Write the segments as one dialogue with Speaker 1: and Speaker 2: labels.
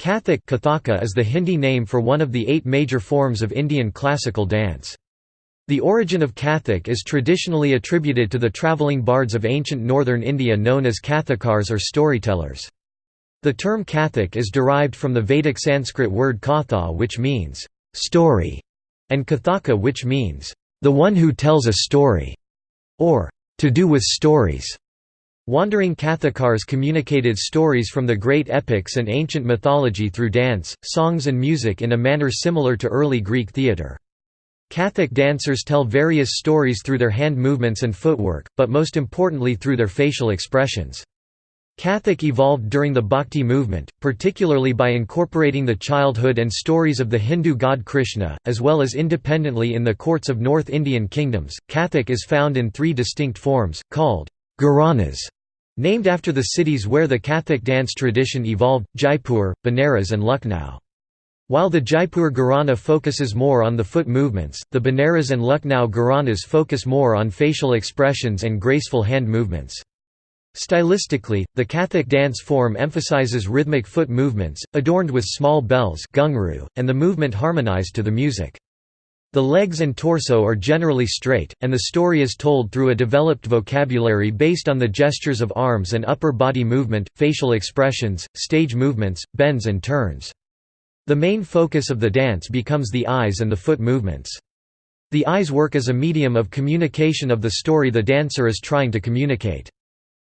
Speaker 1: Kathak Kathaka is the Hindi name for one of the eight major forms of Indian classical dance. The origin of Kathak is traditionally attributed to the travelling bards of ancient northern India known as Kathakars or storytellers. The term Kathak is derived from the Vedic Sanskrit word katha which means, "...story", and kathaka which means, "...the one who tells a story", or "...to do with stories". Wandering Kathakars communicated stories from the great epics and ancient mythology through dance, songs and music in a manner similar to early Greek theatre. Kathak dancers tell various stories through their hand movements and footwork, but most importantly through their facial expressions. Kathak evolved during the Bhakti movement, particularly by incorporating the childhood and stories of the Hindu god Krishna, as well as independently in the courts of North Indian kingdoms. Kathak is found in three distinct forms, called Gharanas, named after the cities where the Kathak dance tradition evolved, Jaipur, Benares and Lucknow. While the Jaipur Gharana focuses more on the foot movements, the Benares and Lucknow Gharanas focus more on facial expressions and graceful hand movements. Stylistically, the Kathak dance form emphasizes rhythmic foot movements, adorned with small bells and the movement harmonized to the music. The legs and torso are generally straight, and the story is told through a developed vocabulary based on the gestures of arms and upper body movement, facial expressions, stage movements, bends and turns. The main focus of the dance becomes the eyes and the foot movements. The eyes work as a medium of communication of the story the dancer is trying to communicate.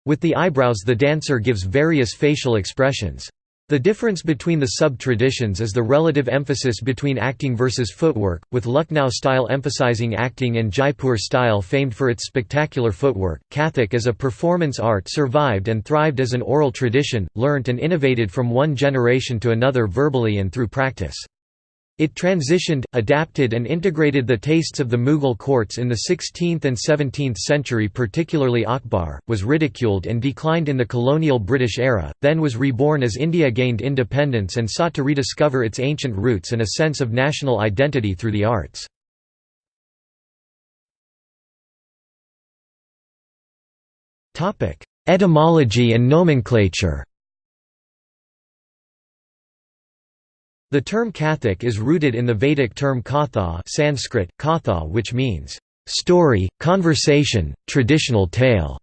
Speaker 1: With the eyebrows the dancer gives various facial expressions. The difference between the sub-traditions is the relative emphasis between acting versus footwork, with Lucknow style emphasizing acting and Jaipur style famed for its spectacular footwork. Kathak as a performance art survived and thrived as an oral tradition, learnt and innovated from one generation to another verbally and through practice. It transitioned, adapted and integrated the tastes of the Mughal courts in the 16th and 17th century particularly Akbar, was ridiculed and declined in the colonial British era, then was reborn as India gained independence and sought to rediscover its ancient roots and a sense of national identity through the arts. Etymology and nomenclature The term Kathak is rooted in the Vedic term katha Sanskrit, katha which means, "...story, conversation, traditional tale".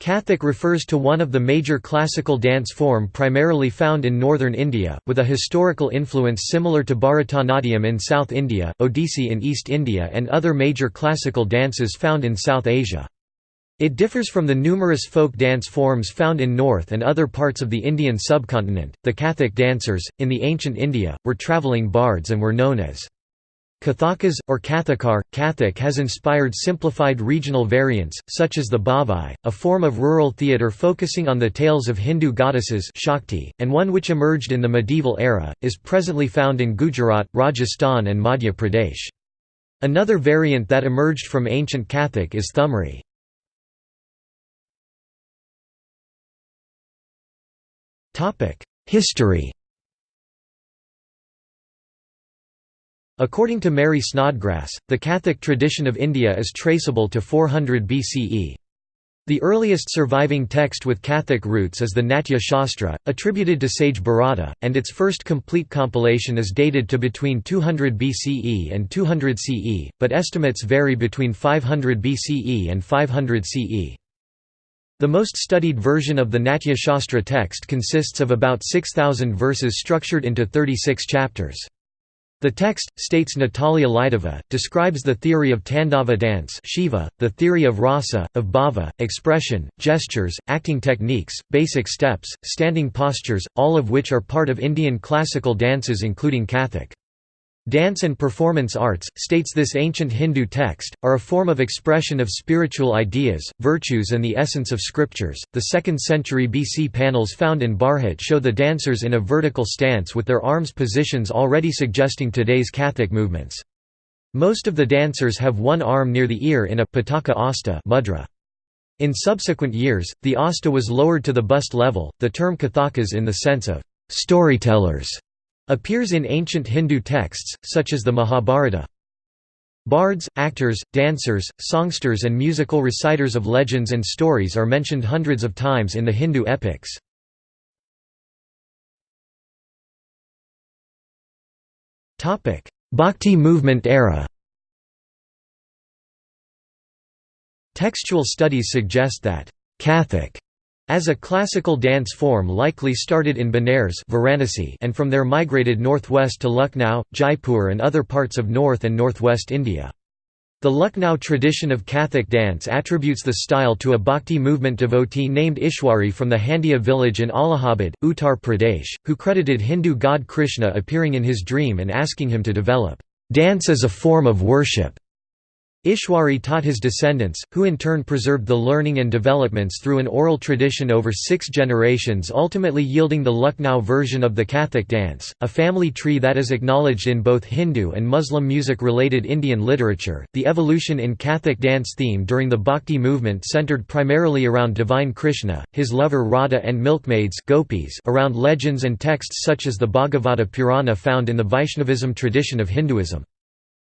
Speaker 1: Kathak refers to one of the major classical dance form primarily found in northern India, with a historical influence similar to Bharatanatyam in South India, Odissi in East India and other major classical dances found in South Asia. It differs from the numerous folk dance forms found in North and other parts of the Indian subcontinent. The Kathak dancers, in the ancient India, were travelling bards and were known as Kathakas, or Kathakar. Kathak has inspired simplified regional variants, such as the Bhavai, a form of rural theatre focusing on the tales of Hindu goddesses Shakti, and one which emerged in the medieval era, is presently found in Gujarat, Rajasthan and Madhya Pradesh. Another variant that emerged from ancient Kathak is Thumri. History According to Mary Snodgrass, the Kathak tradition of India is traceable to 400 BCE. The earliest surviving text with Kathak roots is the Natya Shastra, attributed to sage Bharata, and its first complete compilation is dated to between 200 BCE and 200 CE, but estimates vary between 500 BCE and 500 CE. The most studied version of the Natya Shastra text consists of about 6,000 verses structured into 36 chapters. The text, states Natalia Lidova, describes the theory of Tandava dance Shiva, the theory of rasa, of bhava, expression, gestures, acting techniques, basic steps, standing postures, all of which are part of Indian classical dances including Kathak. Dance and performance arts, states this ancient Hindu text, are a form of expression of spiritual ideas, virtues, and the essence of scriptures. The 2nd century BC panels found in Bharhut show the dancers in a vertical stance with their arms positions already suggesting today's Kathak movements. Most of the dancers have one arm near the ear in a pataka asta mudra. In subsequent years, the asta was lowered to the bust level. The term Kathakas in the sense of storytellers appears in ancient Hindu texts, such as the Mahabharata. Bards, actors, dancers, songsters and musical reciters of legends and stories are mentioned hundreds of times in the Hindu epics. Bhakti movement era Textual studies suggest that Kathak as a classical dance form likely started in Benares Varanasi and from there migrated northwest to Lucknow, Jaipur and other parts of north and northwest India. The Lucknow tradition of Kathak dance attributes the style to a bhakti movement devotee named Ishwari from the Handia village in Allahabad, Uttar Pradesh, who credited Hindu god Krishna appearing in his dream and asking him to develop dance as a form of worship. Ishwari taught his descendants, who in turn preserved the learning and developments through an oral tradition over six generations ultimately yielding the Lucknow version of the Kathak dance, a family tree that is acknowledged in both Hindu and Muslim music-related Indian literature. The evolution in Kathak dance theme during the Bhakti movement centered primarily around divine Krishna, his lover Radha and milkmaids gopis around legends and texts such as the Bhagavata Purana found in the Vaishnavism tradition of Hinduism.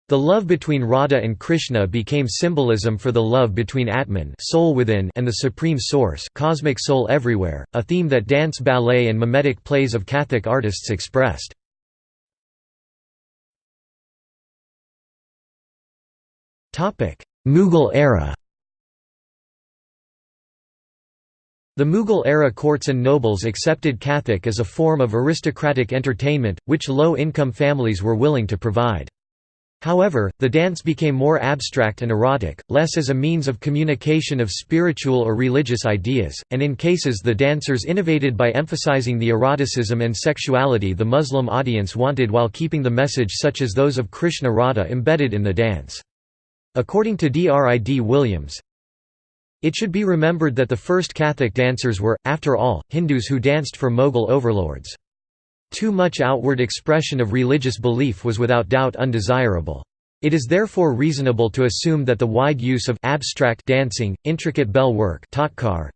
Speaker 1: The love between Radha and Krishna became symbolism for the love between Atman soul within and the Supreme Source cosmic soul everywhere, a theme that dance ballet and mimetic plays of Kathak artists expressed. Mughal era The Mughal era courts and nobles accepted Kathak as a form of aristocratic entertainment, which low-income families were willing to provide. However, the dance became more abstract and erotic, less as a means of communication of spiritual or religious ideas, and in cases the dancers innovated by emphasizing the eroticism and sexuality the Muslim audience wanted while keeping the message such as those of Krishna Radha embedded in the dance. According to Drid Williams, it should be remembered that the first Kathak dancers were, after all, Hindus who danced for Mughal overlords. Too much outward expression of religious belief was without doubt undesirable. It is therefore reasonable to assume that the wide use of abstract dancing, intricate bell work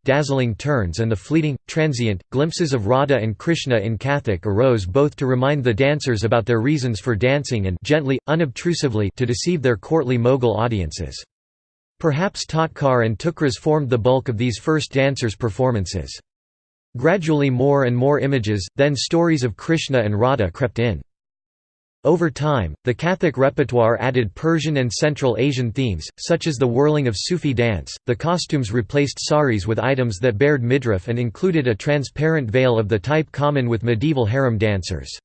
Speaker 1: dazzling turns and the fleeting, transient, glimpses of Radha and Krishna in Kathak arose both to remind the dancers about their reasons for dancing and gently, unobtrusively to deceive their courtly Mughal audiences. Perhaps tatkar and tukras formed the bulk of these first dancers' performances. Gradually more and more images, then stories of Krishna and Radha crept in. Over time, the Kathak repertoire added Persian and Central Asian themes, such as the whirling of Sufi dance. The costumes replaced saris with items that bared midriff and included a transparent veil of the type common with medieval harem dancers.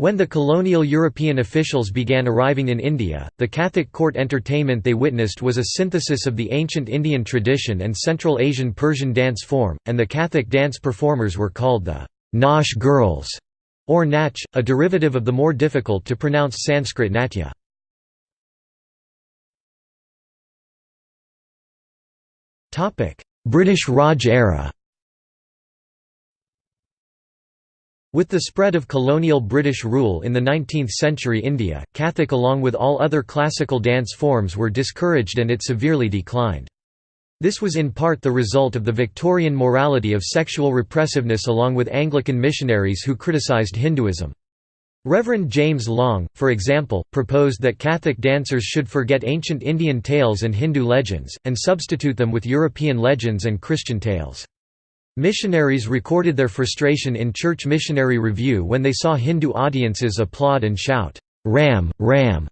Speaker 1: When the colonial European officials began arriving in India, the Kathak court entertainment they witnessed was a synthesis of the ancient Indian tradition and Central Asian Persian dance form, and the Kathak dance performers were called the Nautch girls, or Nach, a derivative of the more difficult to pronounce Sanskrit Natya. British Raj era With the spread of colonial British rule in the 19th century India, Kathak along with all other classical dance forms were discouraged and it severely declined. This was in part the result of the Victorian morality of sexual repressiveness along with Anglican missionaries who criticised Hinduism. Reverend James Long, for example, proposed that Kathak dancers should forget ancient Indian tales and Hindu legends, and substitute them with European legends and Christian tales. Missionaries recorded their frustration in Church Missionary Review when they saw Hindu audiences applaud and shout, "'Ram, Ram'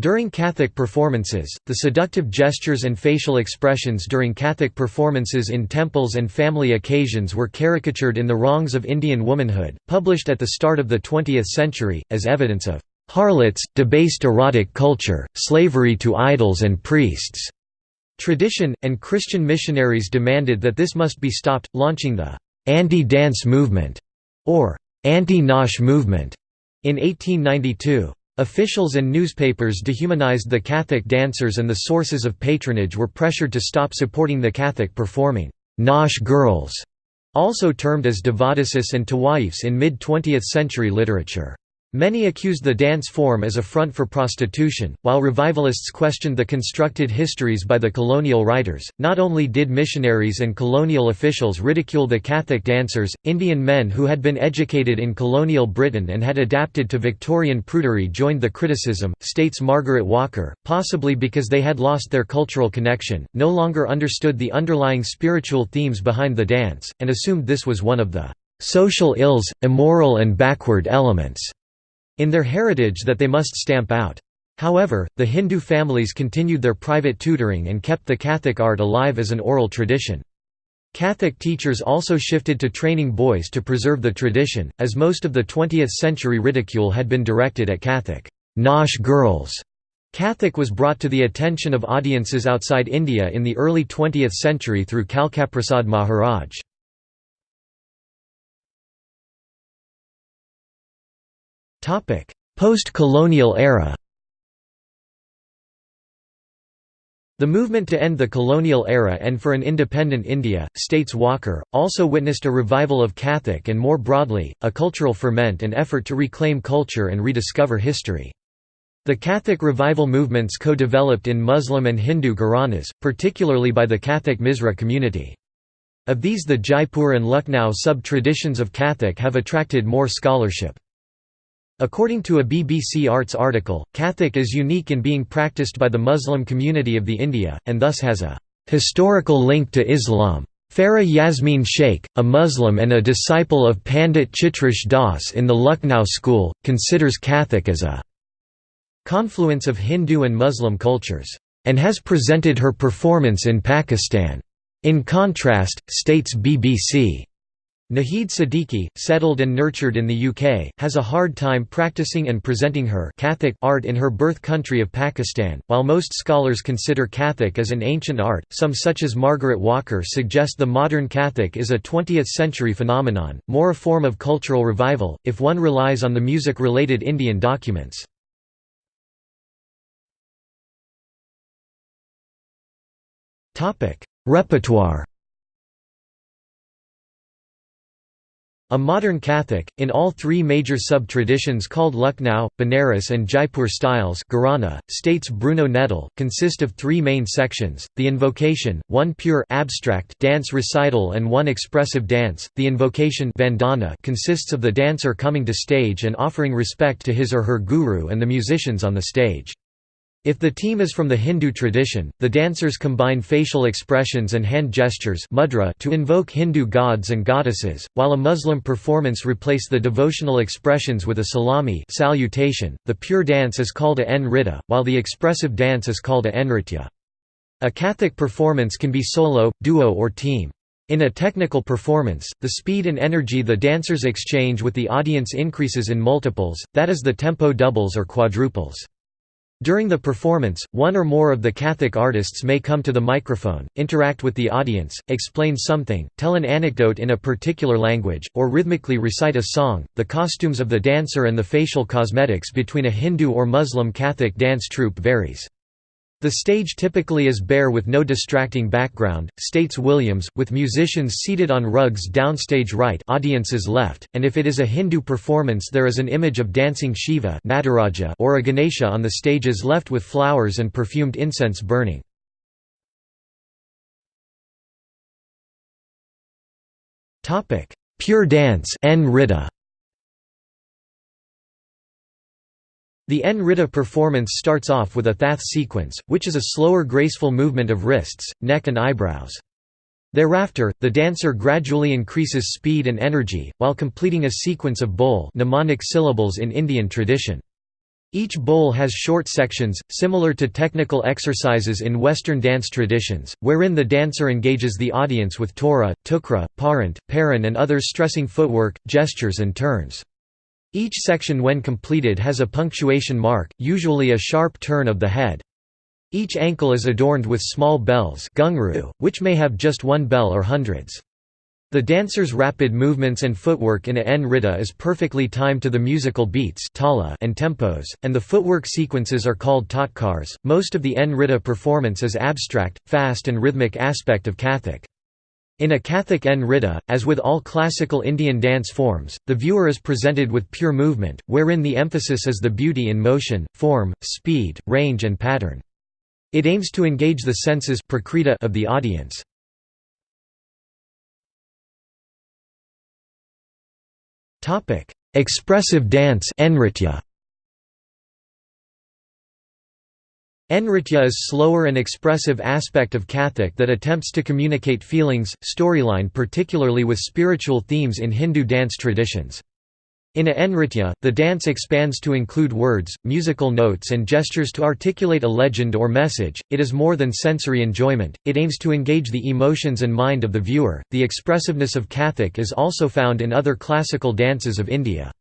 Speaker 1: During Kathak performances, the seductive gestures and facial expressions during Kathak performances in temples and family occasions were caricatured in The Wrongs of Indian Womanhood, published at the start of the 20th century, as evidence of harlots, debased erotic culture, slavery to idols and priests. Tradition, and Christian missionaries demanded that this must be stopped, launching the «anti-dance movement» or «anti-Nautch movement» in 1892. Officials and newspapers dehumanized the Kathak dancers and the sources of patronage were pressured to stop supporting the Kathak performing «Nautch girls», also termed as devadasis and tawaifs in mid-20th century literature. Many accused the dance form as a front for prostitution, while revivalists questioned the constructed histories by the colonial writers. Not only did missionaries and colonial officials ridicule the Kathak dancers, Indian men who had been educated in colonial Britain and had adapted to Victorian prudery joined the criticism, states Margaret Walker, possibly because they had lost their cultural connection, no longer understood the underlying spiritual themes behind the dance, and assumed this was one of the social ills, immoral and backward elements in their heritage that they must stamp out. However, the Hindu families continued their private tutoring and kept the Kathak art alive as an oral tradition. Kathak teachers also shifted to training boys to preserve the tradition, as most of the 20th-century ridicule had been directed at Kathak Nautch girls. Kathak was brought to the attention of audiences outside India in the early 20th century through Kalkaprasad Maharaj. Post-colonial era The movement to end the colonial era and for an independent India, states Walker, also witnessed a revival of Kathak and more broadly, a cultural ferment and effort to reclaim culture and rediscover history. The Kathak revival movements co-developed in Muslim and Hindu Gharanas, particularly by the Kathak Misra community. Of these the Jaipur and Lucknow sub-traditions of Kathak have attracted more scholarship. According to a BBC Arts article, Kathak is unique in being practiced by the Muslim community of the India, and thus has a historical link to Islam. Farah Yasmin Sheikh, a Muslim and a disciple of Pandit Chitresh Das in the Lucknow school, considers Kathak as a confluence of Hindu and Muslim cultures, and has presented her performance in Pakistan. In contrast, states BBC, Nahid Siddiqui, settled and nurtured in the UK, has a hard time practicing and presenting her Kathak art in her birth country of Pakistan. While most scholars consider Kathak as an ancient art, some such as Margaret Walker suggest the modern Kathak is a 20th-century phenomenon, more a form of cultural revival, if one relies on the music-related Indian documents. Repertoire A modern Kathak, in all three major sub-traditions called Lucknow, Banaras and Jaipur styles Gharana, states Bruno Nettl, consist of three main sections, the invocation, one pure abstract dance recital and one expressive dance. The invocation vandana consists of the dancer coming to stage and offering respect to his or her guru and the musicians on the stage. If the team is from the Hindu tradition, the dancers combine facial expressions and hand gestures mudra to invoke Hindu gods and goddesses, while a Muslim performance replace the devotional expressions with a salami salutation. .The pure dance is called a nritta, while the expressive dance is called a nritya. A Kathak performance can be solo, duo or team. In a technical performance, the speed and energy the dancers exchange with the audience increases in multiples, that is the tempo doubles or quadruples. During the performance, one or more of the Kathak artists may come to the microphone, interact with the audience, explain something, tell an anecdote in a particular language, or rhythmically recite a song. The costumes of the dancer and the facial cosmetics between a Hindu or Muslim Kathak dance troupe varies. The stage typically is bare with no distracting background, states Williams, with musicians seated on rugs downstage right audiences left, and if it is a Hindu performance there is an image of dancing Shiva Nataraja or a Ganesha on the stages left with flowers and perfumed incense burning. Pure dance The Nritta performance starts off with a thath sequence, which is a slower graceful movement of wrists, neck and eyebrows. Thereafter, the dancer gradually increases speed and energy, while completing a sequence of bol mnemonic syllables in Indian tradition. Each bol has short sections, similar to technical exercises in Western dance traditions, wherein the dancer engages the audience with tora, tukra, parant, paran and others stressing footwork, gestures and turns. Each section when completed has a punctuation mark, usually a sharp turn of the head. Each ankle is adorned with small bells which may have just one bell or hundreds. The dancer's rapid movements and footwork in a nritta is perfectly timed to the musical beats and tempos, and the footwork sequences are called tatkars. Most of the nritta performance is abstract, fast and rhythmic aspect of Kathak. In a Kathak Nritta, as with all classical Indian dance forms, the viewer is presented with pure movement, wherein the emphasis is the beauty in motion, form, speed, range and pattern. It aims to engage the senses of the audience. Expressive dance Nritya is slower and expressive aspect of Kathak that attempts to communicate feelings, storyline particularly with spiritual themes in Hindu dance traditions. In a nritya, the dance expands to include words, musical notes and gestures to articulate a legend or message. It is more than sensory enjoyment, it aims to engage the emotions and mind of the viewer. The expressiveness of Kathak is also found in other classical dances of India.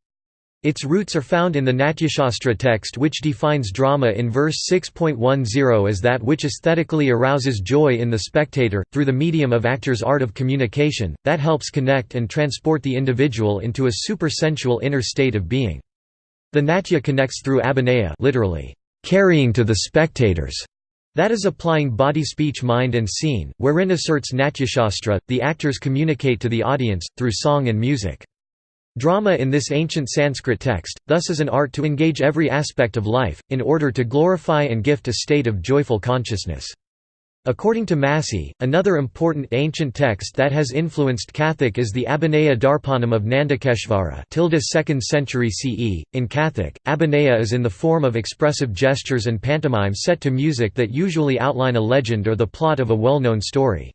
Speaker 1: Its roots are found in the Natyashastra text which defines drama in verse 6.10 as that which aesthetically arouses joy in the spectator, through the medium of actor's art of communication, that helps connect and transport the individual into a supersensual inner state of being. The natya connects through abhinaya literally, carrying to the spectators, that is applying body speech mind and scene, wherein asserts Natyashastra, the actors communicate to the audience, through song and music. Drama in this ancient Sanskrit text, thus is an art to engage every aspect of life, in order to glorify and gift a state of joyful consciousness. According to Massey, another important ancient text that has influenced Kathak is the Abhinaya Darpanam of Nandakeshvara 2nd century CE. In Kathak, Abhinaya is in the form of expressive gestures and pantomime set to music that usually outline a legend or the plot of a well-known story.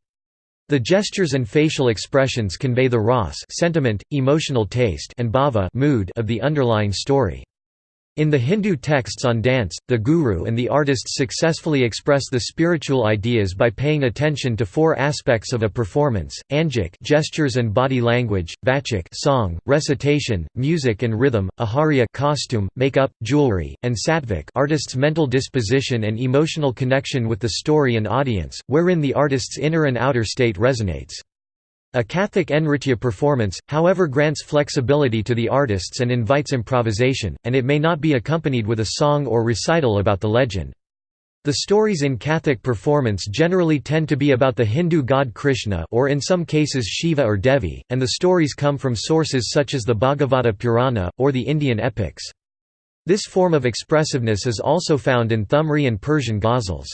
Speaker 1: The gestures and facial expressions convey the ras sentiment, emotional taste and bhava mood of the underlying story. In the Hindu texts on dance, the guru and the artists successfully express the spiritual ideas by paying attention to four aspects of a performance: anjik gestures and body language, vachik song, recitation, music and rhythm, aharya costume, makeup, jewelry, and satvik artist's mental disposition and emotional connection with the story and audience, wherein the artist's inner and outer state resonates. A Kathak Nritya performance, however grants flexibility to the artists and invites improvisation, and it may not be accompanied with a song or recital about the legend. The stories in Kathak performance generally tend to be about the Hindu god Krishna or in some cases Shiva or Devi, and the stories come from sources such as the Bhagavata Purana, or the Indian epics. This form of expressiveness is also found in Thumri and Persian ghazals.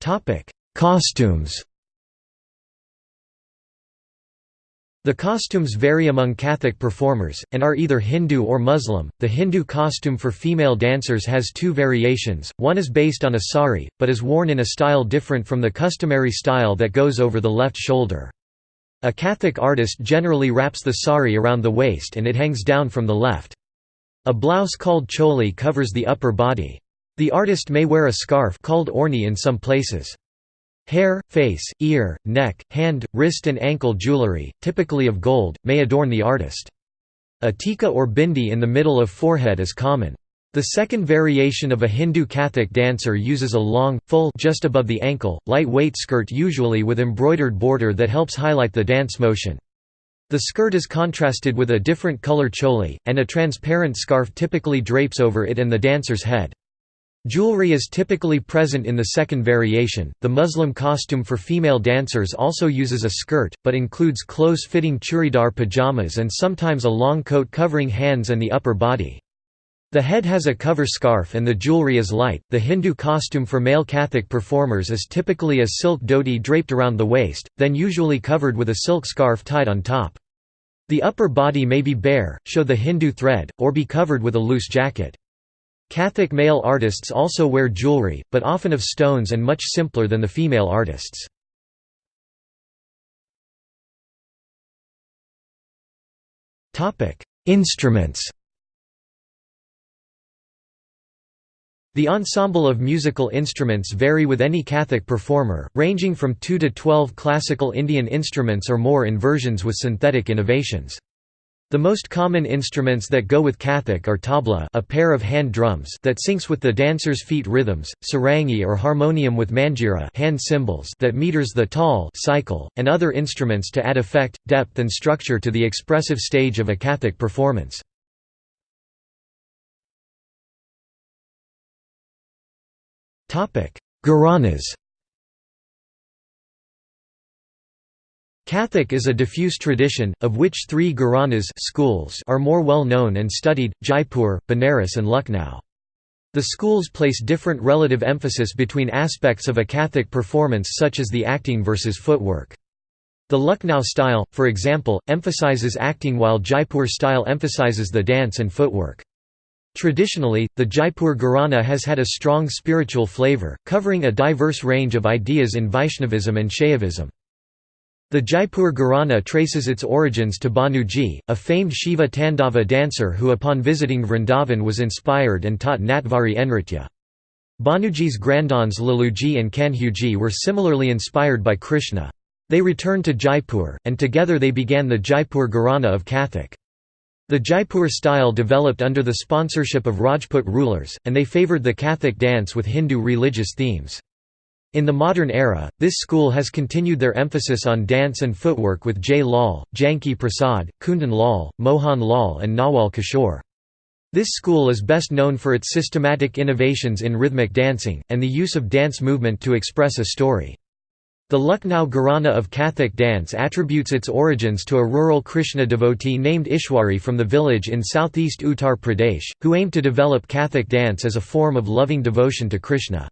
Speaker 1: Topic: Costumes. The costumes vary among Kathak performers, and are either Hindu or Muslim. The Hindu costume for female dancers has two variations, one is based on a sari, but is worn in a style different from the customary style that goes over the left shoulder. A Kathak artist generally wraps the sari around the waist and it hangs down from the left. A blouse called choli covers the upper body. The artist may wear a scarf called orni in some places. Hair, face, ear, neck, hand, wrist and ankle jewelry, typically of gold, may adorn the artist. A tika or bindi in the middle of forehead is common. The second variation of a Hindu Kathak dancer uses a long, full just above the ankle, light-weight skirt usually with embroidered border that helps highlight the dance motion. The skirt is contrasted with a different color choli, and a transparent scarf typically drapes over it and the dancer's head. Jewelry is typically present in the second variation. The Muslim costume for female dancers also uses a skirt, but includes close fitting churidar pajamas and sometimes a long coat covering hands and the upper body. The head has a cover scarf and the jewelry is light. The Hindu costume for male Kathak performers is typically a silk dhoti draped around the waist, then usually covered with a silk scarf tied on top. The upper body may be bare, show the Hindu thread, or be covered with a loose jacket. Kathak male artists also wear jewelry, but often of stones and much simpler than the female artists. Instruments The ensemble of musical instruments vary with any Kathak performer, ranging from 2 to 12 classical Indian instruments or more in versions with synthetic innovations. The most common instruments that go with Kathak are tabla a pair of hand drums that syncs with the dancer's feet rhythms, sarangi or harmonium with manjira hand cymbals that meters the tal cycle, and other instruments to add effect, depth and structure to the expressive stage of a Kathak performance. Gharanas Kathak is a diffuse tradition, of which three Gharanas schools are more well known and studied, Jaipur, Benares and Lucknow. The schools place different relative emphasis between aspects of a Kathak performance such as the acting versus footwork. The Lucknow style, for example, emphasizes acting while Jaipur style emphasizes the dance and footwork. Traditionally, the Jaipur Gharana has had a strong spiritual flavor, covering a diverse range of ideas in Vaishnavism and Shaivism. The Jaipur Gharana traces its origins to Bhanuji, a famed Shiva Tandava dancer who upon visiting Vrindavan was inspired and taught Natvari Nritya. Bhanuji's granddaughts Laluji and Kanhuji were similarly inspired by Krishna. They returned to Jaipur, and together they began the Jaipur Gharana of Kathak. The Jaipur style developed under the sponsorship of Rajput rulers, and they favoured the Kathak dance with Hindu religious themes. In the modern era, this school has continued their emphasis on dance and footwork with Jay Lal, Janki Prasad, Kundan Lal, Mohan Lal and Nawal Kishore. This school is best known for its systematic innovations in rhythmic dancing, and the use of dance movement to express a story. The Lucknow Gharana of Kathak dance attributes its origins to a rural Krishna devotee named Ishwari from the village in southeast Uttar Pradesh, who aimed to develop Kathak dance as a form of loving devotion to Krishna.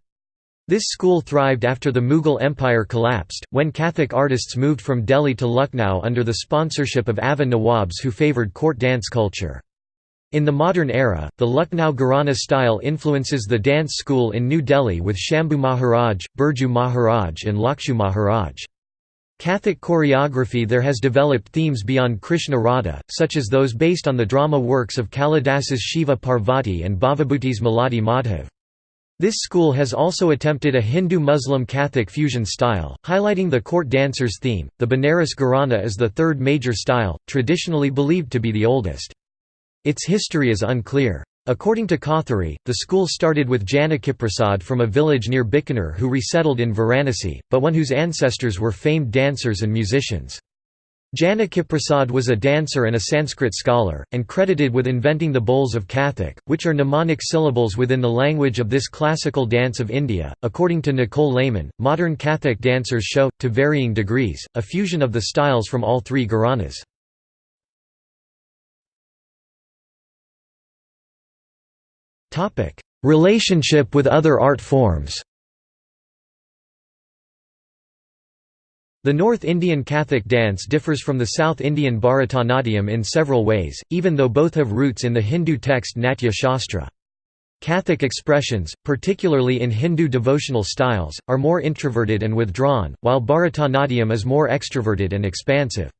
Speaker 1: This school thrived after the Mughal Empire collapsed, when Kathak artists moved from Delhi to Lucknow under the sponsorship of Awadh Nawabs who favoured court dance culture. In the modern era, the Lucknow Gharana style influences the dance school in New Delhi with Shambhu Maharaj, Birju Maharaj and Lakshu Maharaj. Kathak choreography there has developed themes beyond Krishna Radha, such as those based on the drama works of Kalidas's Shiva Parvati and Bhavabhuti's Malati Madhav. This school has also attempted a Hindu-Muslim Kathak fusion style, highlighting the court dancer's theme. The Banaras Gharana is the third major style, traditionally believed to be the oldest. Its history is unclear. According to Kothari, the school started with Janakiprasad from a village near Bikaner who resettled in Varanasi, but one whose ancestors were famed dancers and musicians. Janakiprasad was a dancer and a Sanskrit scholar, and credited with inventing the bols of Kathak, which are mnemonic syllables within the language of this classical dance of India. According to Nicole Lehmann, modern Kathak dancers show, to varying degrees, a fusion of the styles from all three gharanas. Relationship with other art forms The North Indian Kathak dance differs from the South Indian Bharatanatyam in several ways, even though both have roots in the Hindu text Natya Shastra. Kathak expressions, particularly in Hindu devotional styles, are more introverted and withdrawn, while Bharatanatyam is more extroverted and expansive.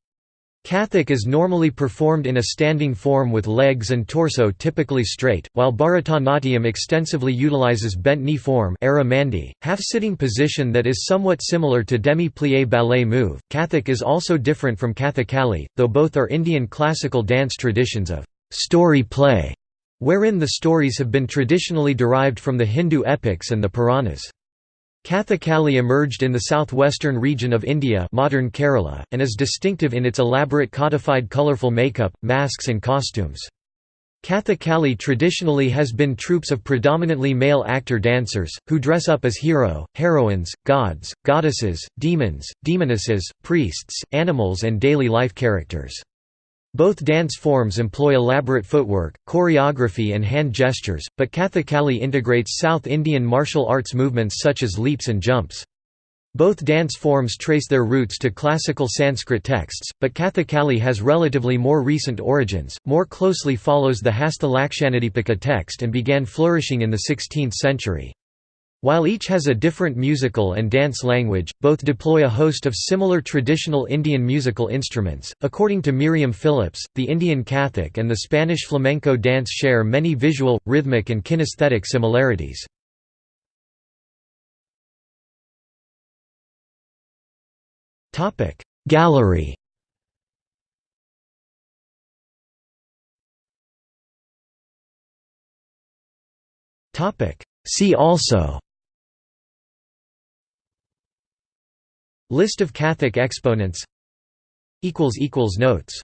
Speaker 1: Kathak is normally performed in a standing form with legs and torso typically straight, while Bharatanatyam extensively utilizes bent knee form half-sitting position that is somewhat similar to demi-plie ballet move. Kathak is also different from Kathakali, though both are Indian classical dance traditions of story play, wherein the stories have been traditionally derived from the Hindu epics and the Puranas. Kathakali emerged in the southwestern region of India modern Kerala, and is distinctive in its elaborate codified colourful makeup, masks and costumes. Kathakali traditionally has been troupes of predominantly male actor-dancers, who dress up as hero, heroines, gods, goddesses, demons, demonesses, priests, animals and daily life characters. Both dance forms employ elaborate footwork, choreography and hand gestures, but Kathakali integrates South Indian martial arts movements such as leaps and jumps. Both dance forms trace their roots to classical Sanskrit texts, but Kathakali has relatively more recent origins, more closely follows the Hastha Lakshanadipika text and began flourishing in the 16th century. While each has a different musical and dance language, both deploy a host of similar traditional Indian musical instruments. According to Miriam Phillips, the Indian Kathak and the Spanish flamenco dance share many visual, rhythmic, and kinesthetic similarities. Gallery See also List of Kathak exponents. Notes